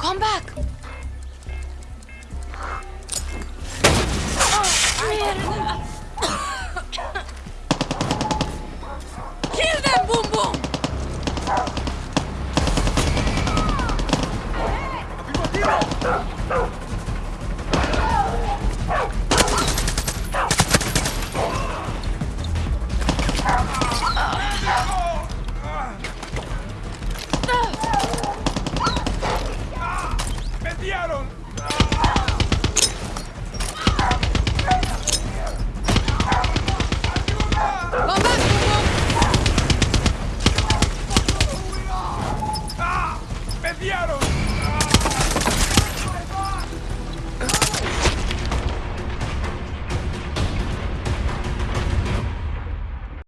Come back! Kill them, Boom Boom! Everybody! I don't.